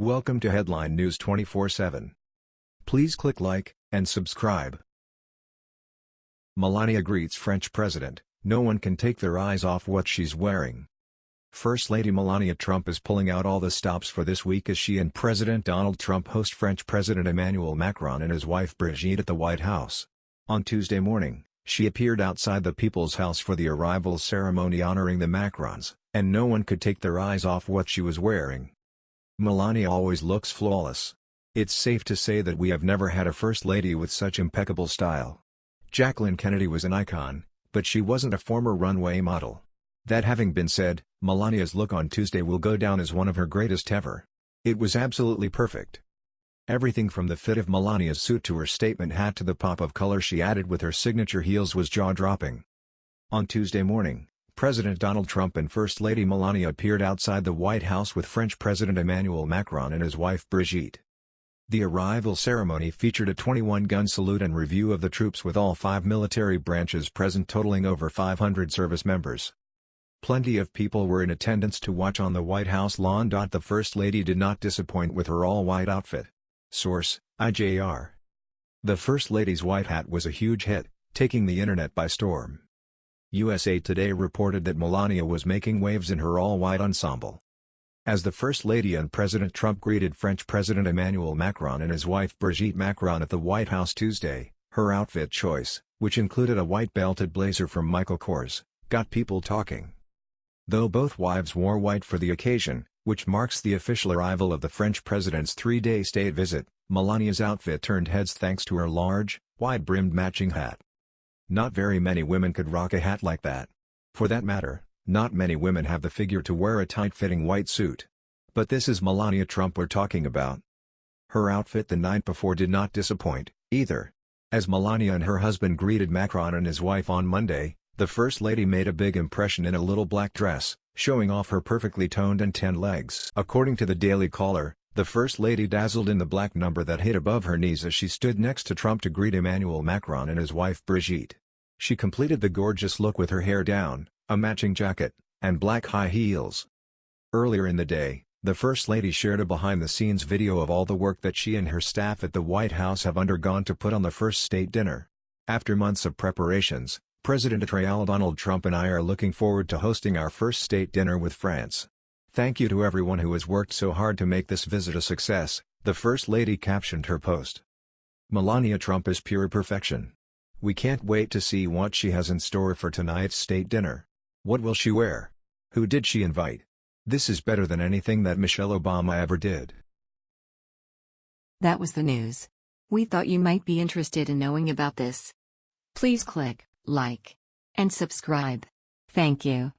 Welcome to Headline News 24/7. Please click like and subscribe. Melania greets French president, no one can take their eyes off what she's wearing. First Lady Melania Trump is pulling out all the stops for this week as she and President Donald Trump host French President Emmanuel Macron and his wife Brigitte at the White House. On Tuesday morning, she appeared outside the People's House for the arrival ceremony honoring the Macrons, and no one could take their eyes off what she was wearing. Melania always looks flawless. It's safe to say that we have never had a First Lady with such impeccable style. Jacqueline Kennedy was an icon, but she wasn't a former runway model. That having been said, Melania's look on Tuesday will go down as one of her greatest ever. It was absolutely perfect. Everything from the fit of Melania's suit to her statement hat to the pop of color she added with her signature heels was jaw-dropping. On Tuesday morning, President Donald Trump and First Lady Melania appeared outside the White House with French President Emmanuel Macron and his wife Brigitte. The arrival ceremony featured a 21-gun salute and review of the troops with all five military branches present totaling over 500 service members. Plenty of people were in attendance to watch on the White House lawn. The First Lady did not disappoint with her all-white outfit. Source, IJR. The First Lady's white hat was a huge hit, taking the internet by storm. USA Today reported that Melania was making waves in her all-white ensemble. As the First Lady and President Trump greeted French President Emmanuel Macron and his wife Brigitte Macron at the White House Tuesday, her outfit choice, which included a white belted blazer from Michael Kors, got people talking. Though both wives wore white for the occasion, which marks the official arrival of the French president's three-day state visit, Melania's outfit turned heads thanks to her large, wide-brimmed matching hat. Not very many women could rock a hat like that. For that matter, not many women have the figure to wear a tight-fitting white suit. But this is Melania Trump we're talking about. Her outfit the night before did not disappoint, either. As Melania and her husband greeted Macron and his wife on Monday, the First Lady made a big impression in a little black dress, showing off her perfectly toned and tan legs. According to the Daily Caller, the First Lady dazzled in the black number that hit above her knees as she stood next to Trump to greet Emmanuel Macron and his wife Brigitte. She completed the gorgeous look with her hair down, a matching jacket, and black high heels. Earlier in the day, the First Lady shared a behind-the-scenes video of all the work that she and her staff at the White House have undergone to put on the first state dinner. After months of preparations, President Donald Trump and I are looking forward to hosting our first state dinner with France. Thank you to everyone who has worked so hard to make this visit a success, the First Lady captioned her post. Melania Trump is pure perfection. We can't wait to see what she has in store for tonight's state dinner. What will she wear? Who did she invite? This is better than anything that Michelle Obama ever did. That was the news. We thought you might be interested in knowing about this. Please click like, and subscribe. Thank you.